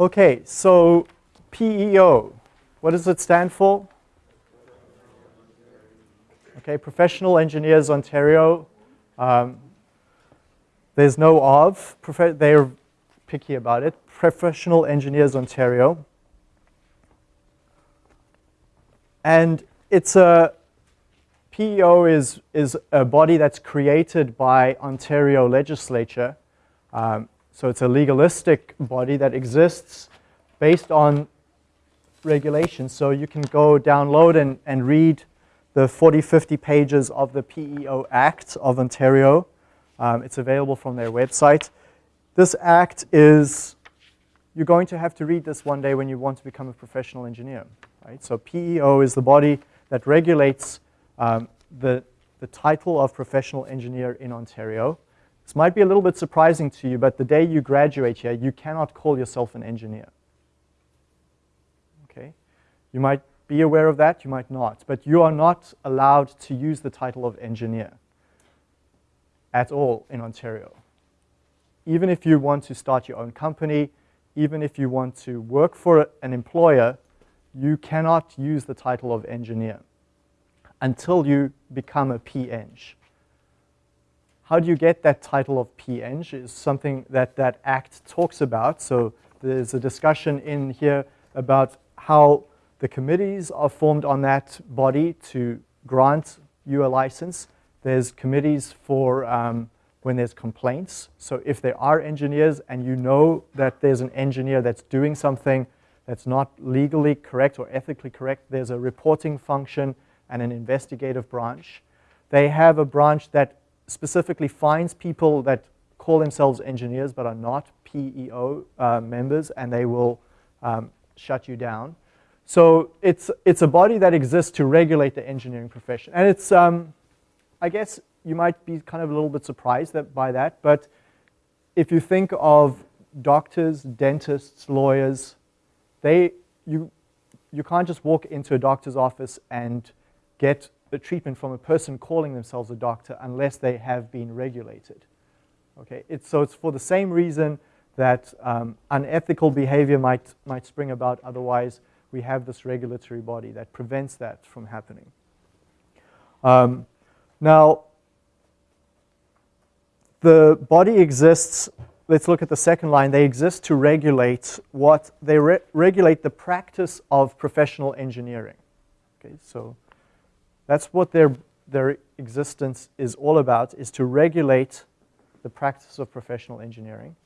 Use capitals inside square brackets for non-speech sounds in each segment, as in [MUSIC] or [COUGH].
Okay, so PEO, what does it stand for? Okay, Professional Engineers Ontario. Um, there's no of, they're picky about it. Professional Engineers Ontario. And it's a, PEO is, is a body that's created by Ontario legislature. Um, so it's a legalistic body that exists based on regulations. So you can go download and, and read the 40, 50 pages of the PEO Act of Ontario. Um, it's available from their website. This act is, you're going to have to read this one day when you want to become a professional engineer. Right? So PEO is the body that regulates um, the, the title of professional engineer in Ontario. This might be a little bit surprising to you, but the day you graduate here, you cannot call yourself an engineer. Okay? You might be aware of that, you might not, but you are not allowed to use the title of engineer at all in Ontario. Even if you want to start your own company, even if you want to work for an employer, you cannot use the title of engineer until you become a PEng. How do you get that title of PEng is something that that act talks about. So there's a discussion in here about how the committees are formed on that body to grant you a license. There's committees for um, when there's complaints. So if there are engineers and you know that there's an engineer that's doing something that's not legally correct or ethically correct, there's a reporting function and an investigative branch. They have a branch that specifically finds people that call themselves engineers but are not PEO uh, members and they will um, shut you down. So it's, it's a body that exists to regulate the engineering profession. And it's, um, I guess you might be kind of a little bit surprised that, by that, but if you think of doctors, dentists, lawyers, they, you, you can't just walk into a doctor's office and get the treatment from a person calling themselves a doctor unless they have been regulated. Okay, it's, so it's for the same reason that um, unethical behavior might, might spring about otherwise. We have this regulatory body that prevents that from happening. Um, now, the body exists, let's look at the second line, they exist to regulate what, they re regulate the practice of professional engineering. Okay, so that's what their, their existence is all about, is to regulate the practice of professional engineering.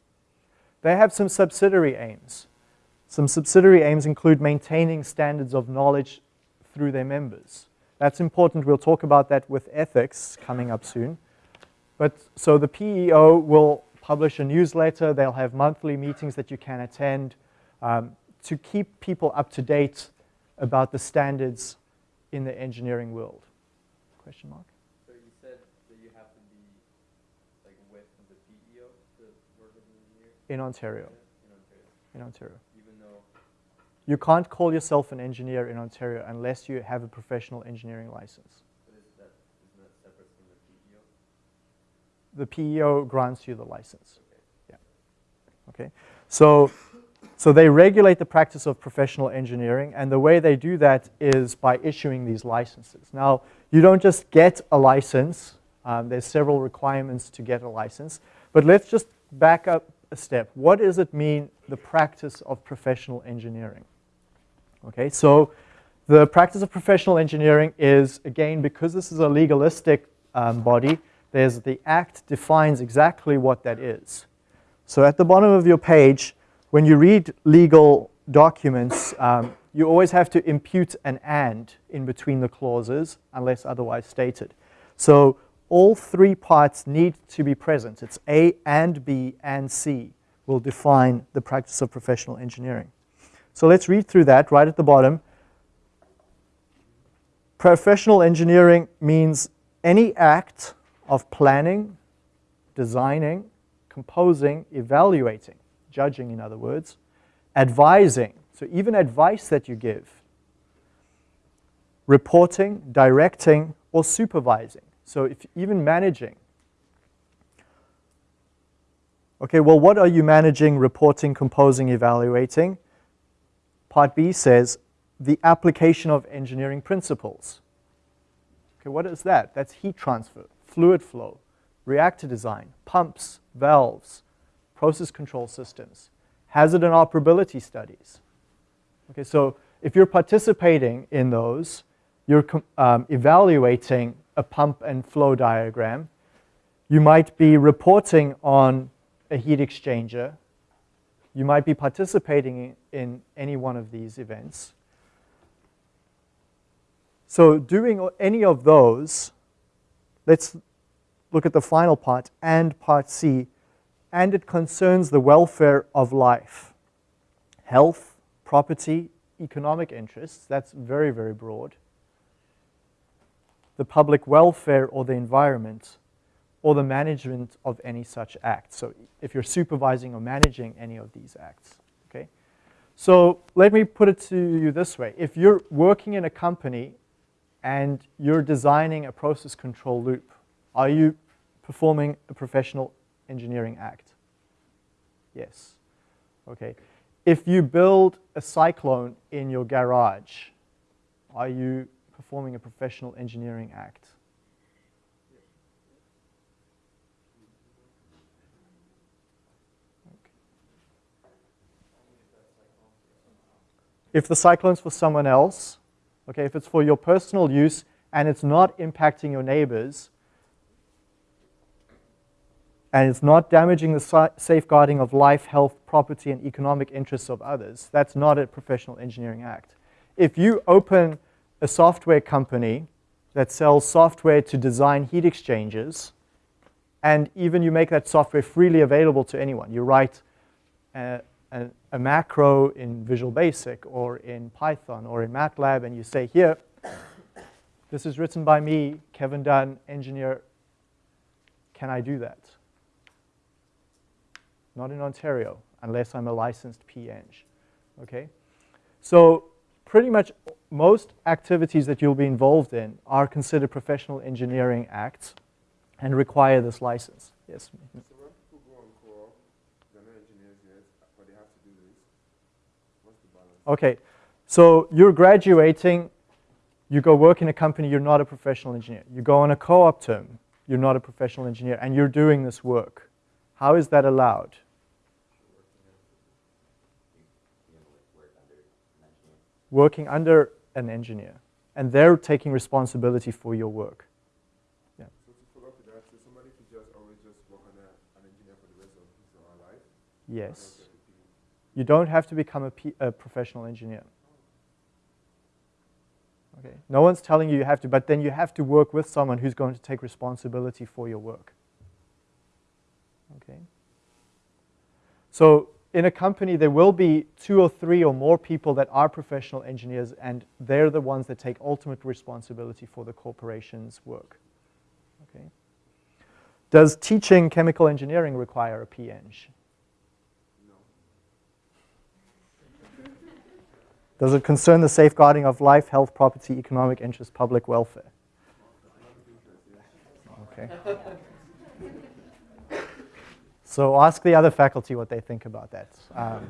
They have some subsidiary aims. Some subsidiary aims include maintaining standards of knowledge through their members. That's important. We'll talk about that with ethics coming up soon. But so the PEO will publish a newsletter. They'll have monthly meetings that you can attend um, to keep people up to date about the standards in the engineering world? Question mark? So you said that you have to be like with the PEO to work as an engineer? In Ontario. In Ontario. In Ontario. Even though? You can't call yourself an engineer in Ontario unless you have a professional engineering license. But is that, isn't that separate from the PEO? The PEO grants you the license. Okay. Yeah. Okay. So so they regulate the practice of professional engineering, and the way they do that is by issuing these licenses. Now, you don't just get a license. Um, there's several requirements to get a license. But let's just back up a step. What does it mean, the practice of professional engineering? Okay, so the practice of professional engineering is, again, because this is a legalistic um, body, there's the act defines exactly what that is. So at the bottom of your page, when you read legal documents, um, you always have to impute an and in between the clauses unless otherwise stated. So all three parts need to be present. It's A and B and C will define the practice of professional engineering. So let's read through that right at the bottom. Professional engineering means any act of planning, designing, composing, evaluating, judging in other words, advising, so even advice that you give, reporting, directing, or supervising. So if even managing. Okay, well, what are you managing, reporting, composing, evaluating? Part B says the application of engineering principles. Okay, what is that? That's heat transfer, fluid flow, reactor design, pumps, valves, process control systems, hazard and operability studies. Okay, so if you're participating in those, you're um, evaluating a pump and flow diagram. You might be reporting on a heat exchanger. You might be participating in any one of these events. So doing any of those, let's look at the final part and part C, and it concerns the welfare of life, health, property, economic interests, that's very, very broad, the public welfare or the environment, or the management of any such act. So if you're supervising or managing any of these acts, okay? So let me put it to you this way. If you're working in a company and you're designing a process control loop, are you performing a professional engineering act? Yes. Okay. If you build a cyclone in your garage, are you performing a professional engineering act? If the cyclone's for someone else, okay, if it's for your personal use and it's not impacting your neighbors, and it's not damaging the safeguarding of life, health, property, and economic interests of others, that's not a professional engineering act. If you open a software company that sells software to design heat exchangers, and even you make that software freely available to anyone, you write a, a, a macro in Visual Basic or in Python or in MATLAB, and you say, here, this is written by me, Kevin Dunn, engineer, can I do that? Not in Ontario, unless I'm a licensed PEng. Okay? So pretty much most activities that you'll be involved in are considered professional engineering acts and require this license. Yes? So when people go on call, they're not engineers yet, but they have to do this. What's the balance? Okay, so you're graduating, you go work in a company, you're not a professional engineer. You go on a co-op term, you're not a professional engineer, and you're doing this work. How is that allowed? working under an engineer, and they're taking responsibility for your work. Yeah. So to follow up with that, so somebody could just always just work under an engineer for the rest of his or her life? Yes. You don't have to become a, P a professional engineer. Okay. No one's telling you you have to, but then you have to work with someone who's going to take responsibility for your work. Okay. So in a company, there will be two or three or more people that are professional engineers, and they're the ones that take ultimate responsibility for the corporation's work. Okay. Does teaching chemical engineering require a PEng? No. Does it concern the safeguarding of life, health, property, economic interest, public welfare? Okay. So ask the other faculty what they think about that. Um,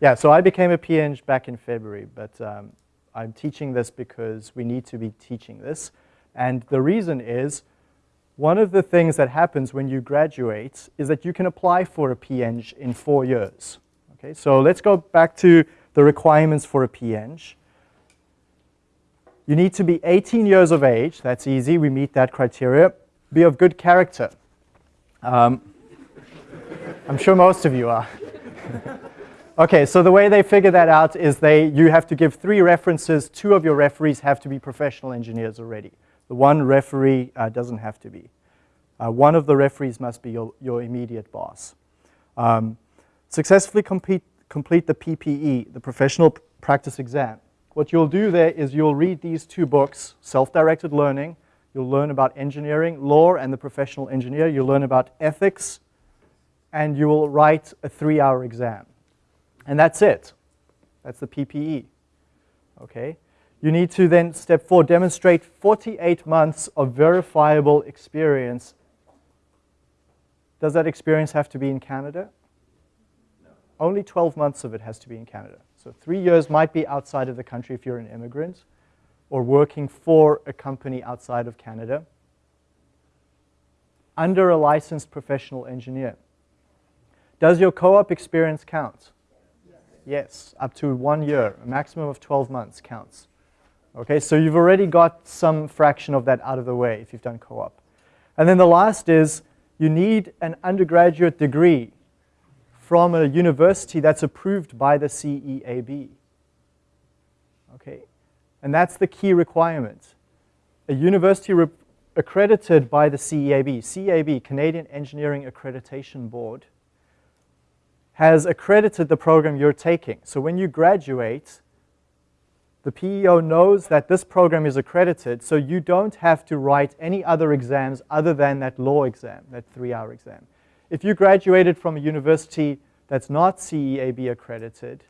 yeah, so I became a PEng back in February, but um, I'm teaching this because we need to be teaching this. And the reason is, one of the things that happens when you graduate is that you can apply for a PEng in four years. Okay, so let's go back to the requirements for a PEng. You need to be 18 years of age. That's easy. We meet that criteria. Be of good character. Um, I'm sure most of you are. okay, so the way they figure that out is they, you have to give three references. Two of your referees have to be professional engineers already. The one referee uh, doesn't have to be. Uh, one of the referees must be your, your immediate boss. Um, successfully complete, complete the PPE, the Professional Practice Exam. What you'll do there is you'll read these two books, Self-Directed Learning. You'll learn about engineering, law, and the professional engineer. You'll learn about ethics, and you will write a three-hour exam. And that's it. That's the PPE. Okay? You need to then, step four, demonstrate 48 months of verifiable experience Does that experience have to be in Canada? No. Only 12 months of it has to be in Canada. So three years might be outside of the country if you're an immigrant or working for a company outside of Canada under a licensed professional engineer. Does your co-op experience count? Yes, up to one year, a maximum of 12 months counts. Okay, so you've already got some fraction of that out of the way if you've done co-op. And then the last is you need an undergraduate degree from a university that's approved by the CEAB. Okay, and that's the key requirement. A university accredited by the CEAB, CEAB, Canadian Engineering Accreditation Board, has accredited the program you're taking. So when you graduate, the PEO knows that this program is accredited, so you don't have to write any other exams other than that law exam, that three-hour exam. If you graduated from a university that's not CEAB accredited,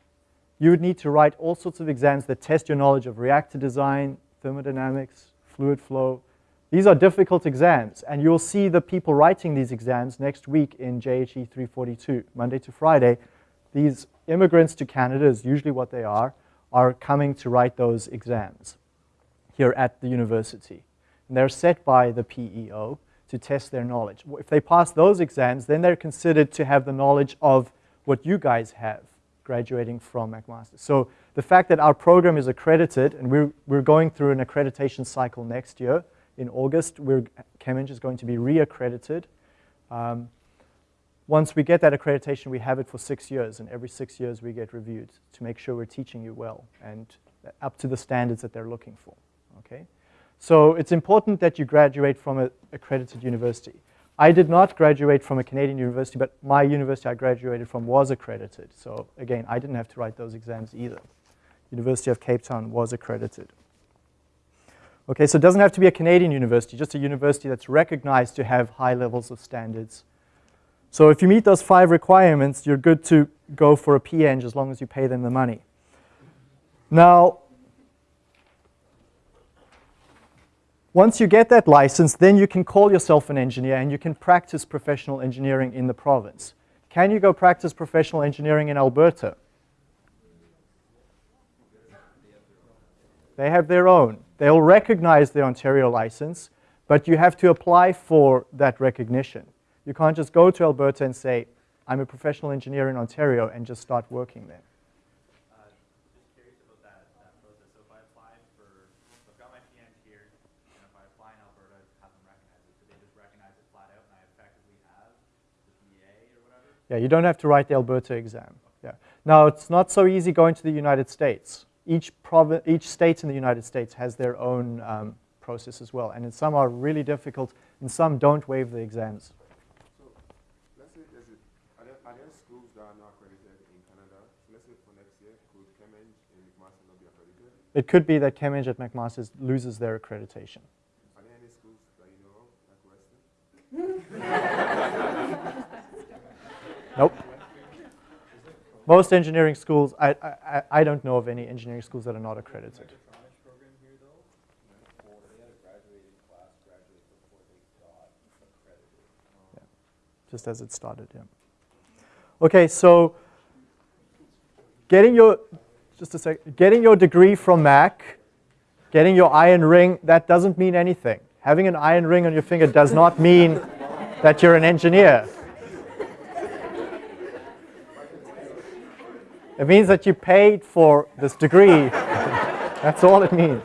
you would need to write all sorts of exams that test your knowledge of reactor design, thermodynamics, fluid flow. These are difficult exams, and you'll see the people writing these exams next week in JHE 342, Monday to Friday. These immigrants to Canada is usually what they are, are coming to write those exams here at the university. And they're set by the PEO to test their knowledge. If they pass those exams, then they're considered to have the knowledge of what you guys have graduating from McMaster. So the fact that our program is accredited, and we're, we're going through an accreditation cycle next year, in August, we're, ChemEng is going to be re-accredited. Um, once we get that accreditation, we have it for six years, and every six years we get reviewed to make sure we're teaching you well and up to the standards that they're looking for, okay? So it's important that you graduate from an accredited university. I did not graduate from a Canadian university, but my university I graduated from was accredited. So again, I didn't have to write those exams either. University of Cape Town was accredited. Okay, so it doesn't have to be a Canadian university, just a university that's recognized to have high levels of standards so if you meet those five requirements, you're good to go for a PEng as long as you pay them the money. Now, once you get that license, then you can call yourself an engineer and you can practice professional engineering in the province. Can you go practice professional engineering in Alberta? They have their own. They'll recognize the Ontario license, but you have to apply for that recognition. You can't just go to Alberta and say, I'm a professional engineer in Ontario and just start working there. Uh, just curious about that, that process. So if I apply for, I've got my PEng here, and if I apply in Alberta, have them recognize it, do they just recognize it flat out and I effectively have the PEA? Yeah, you don't have to write the Alberta exam. Yeah. Now, it's not so easy going to the United States. Each, each state in the United States has their own um, process as well, and some are really difficult, and some don't waive the exams. So, let's say, there's a, are, there, are there schools that are not accredited in Canada? So let's say for next year, could Cambridge and McMaster not be accredited? It could be that ChemEng at McMaster loses their accreditation. Are there any schools that you know of, like Western? [LAUGHS] [LAUGHS] nope. Most engineering schools, I, I, I don't know of any engineering schools that are not accredited. Yeah. Just as it started, yeah. Okay, so getting your just a sec. Getting your degree from Mac, getting your iron ring, that doesn't mean anything. Having an iron ring on your finger does not mean that you're an engineer. It means that you paid for this degree. [LAUGHS] That's all it means.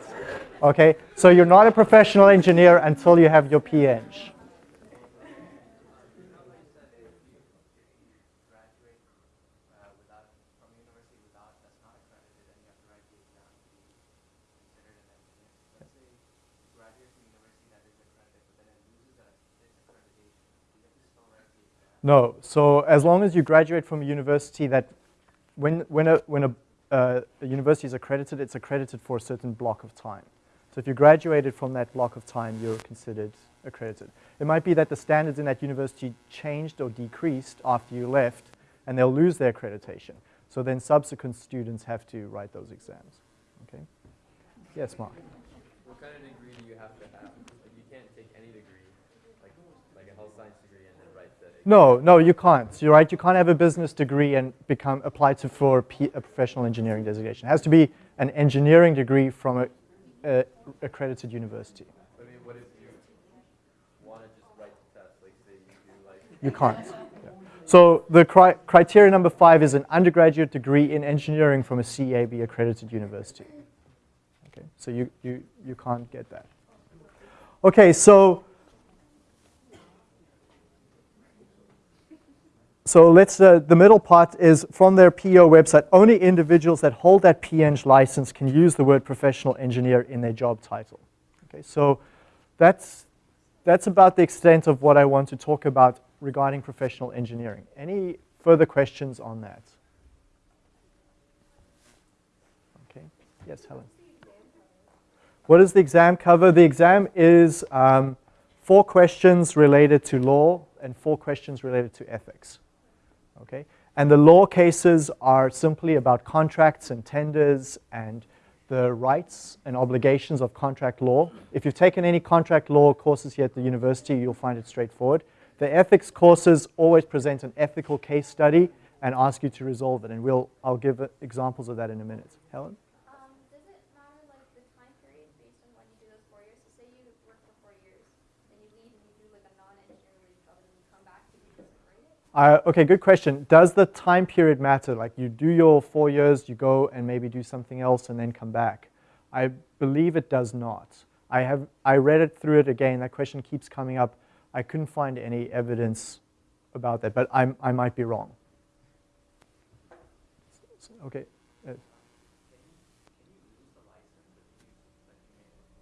Okay? So you're not a professional engineer until you have your PEng. No. So as long as you graduate from a university that, when, when, a, when a, uh, a university is accredited, it's accredited for a certain block of time. So if you graduated from that block of time, you're considered accredited. It might be that the standards in that university changed or decreased after you left, and they'll lose their accreditation. So then subsequent students have to write those exams. Okay? Yes, Mark. What kind of degree do you have to have? Like you can't take any degree, like like a health science degree, and then write the No, no, you can't. You're right. You can't have a business degree and become applied to for a, P, a professional engineering designation. It has to be an engineering degree from a, a accredited university. I mean, what if you want to just write the test, like say you do like You can't. Yeah. So the cri criteria number five is an undergraduate degree in engineering from a CEAB accredited university. Okay, so you, you, you can't get that. Okay, so So let's, uh, the middle part is from their PEO website, only individuals that hold that PEng license can use the word professional engineer in their job title. Okay, so that's, that's about the extent of what I want to talk about regarding professional engineering. Any further questions on that? Okay, yes, Helen. What does the exam cover? The exam is um, four questions related to law and four questions related to ethics. Okay? And the law cases are simply about contracts and tenders and the rights and obligations of contract law. If you've taken any contract law courses here at the university, you'll find it straightforward. The ethics courses always present an ethical case study and ask you to resolve it. And we'll, I'll give examples of that in a minute. Helen? Uh, okay, good question. Does the time period matter? Like you do your four years, you go and maybe do something else and then come back. I believe it does not. I have I read it through it again. That question keeps coming up. I couldn't find any evidence about that, but I'm, I might be wrong. Okay.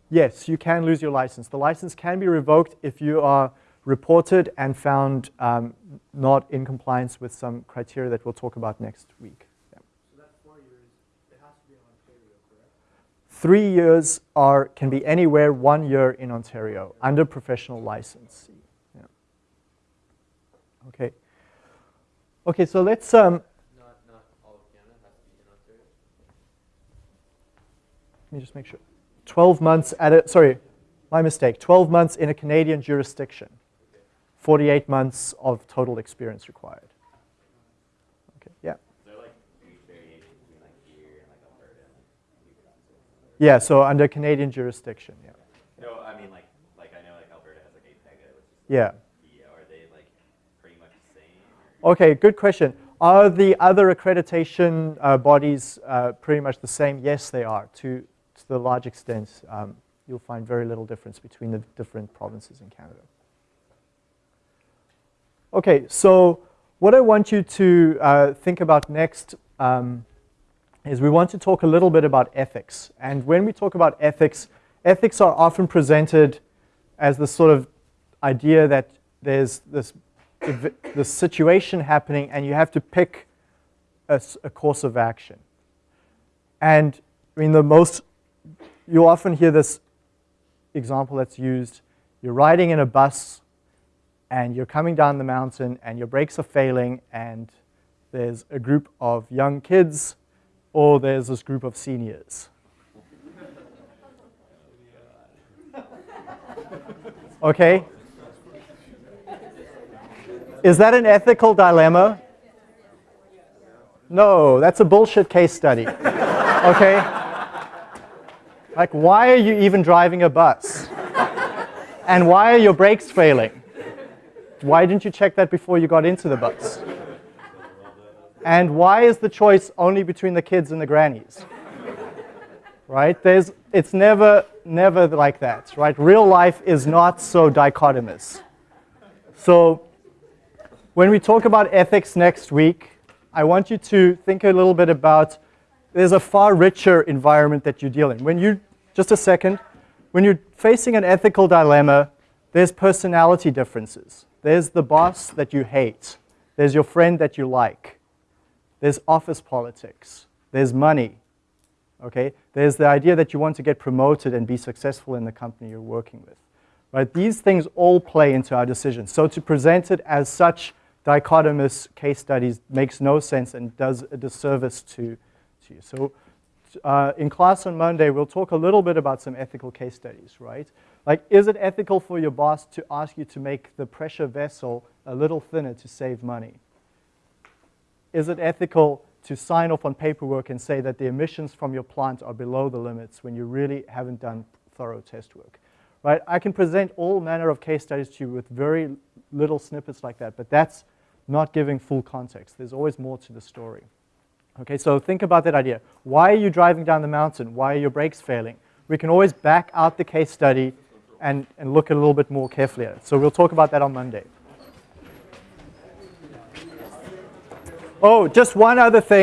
Yes, you can lose your license. The license can be revoked if you are reported and found um, not in compliance with some criteria that we'll talk about next week. Yeah. So that's four years. It has to be in Ontario, correct? Three years are can be anywhere. One year in Ontario under professional license. Yeah. Okay. Okay. So let's. Um, not not all of Canada has to be in Ontario. Let me just make sure. Twelve months at a sorry, my mistake. Twelve months in a Canadian jurisdiction. 48 months of total experience required. Okay, yeah. Like huge variation between like here and like Alberta and Yeah, so under Canadian jurisdiction, yeah. No, I mean like like I know like Alberta has like APEGA, which is Yeah. yeah, are they like pretty much the same? Okay, good question. Are the other accreditation uh, bodies uh, pretty much the same? Yes, they are. To, to the large extent, um, you'll find very little difference between the different provinces in Canada. Okay, so what I want you to uh, think about next um, is we want to talk a little bit about ethics. And when we talk about ethics, ethics are often presented as the sort of idea that there's this, this situation happening and you have to pick a, a course of action. And I mean, the most, you often hear this example that's used. You're riding in a bus and you're coming down the mountain and your brakes are failing and there's a group of young kids or there's this group of seniors. [LAUGHS] Okay? Is that an ethical dilemma? No, that's a bullshit case study. [LAUGHS] Okay? Like, why are you even driving a bus? And why are your brakes failing? Why didn't you check that before you got into the bus? And why is the choice only between the kids and the grannies? Right? There's, it's never, never like that, right? Real life is not so dichotomous. So when we talk about ethics next week, I want you to think a little bit about there's a far richer environment that you deal in. When you, just a second, when you're facing an ethical dilemma, there's personality differences. There's the boss that you hate. There's your friend that you like. There's office politics. There's money. Okay? There's the idea that you want to get promoted and be successful in the company you're working with. Right? These things all play into our decisions. So to present it as such dichotomous case studies makes no sense and does a disservice to, to you. So uh, in class on Monday, we'll talk a little bit about some ethical case studies, right? Like, is it ethical for your boss to ask you to make the pressure vessel a little thinner to save money? Is it ethical to sign off on paperwork and say that the emissions from your plant are below the limits when you really haven't done thorough test work? Right? I can present all manner of case studies to you with very little snippets like that, but that's not giving full context. There's always more to the story. Okay, so think about that idea. Why are you driving down the mountain? Why are your brakes failing? We can always back out the case study and, and look a little bit more carefully at it. So we'll talk about that on Monday. Oh, just one other thing.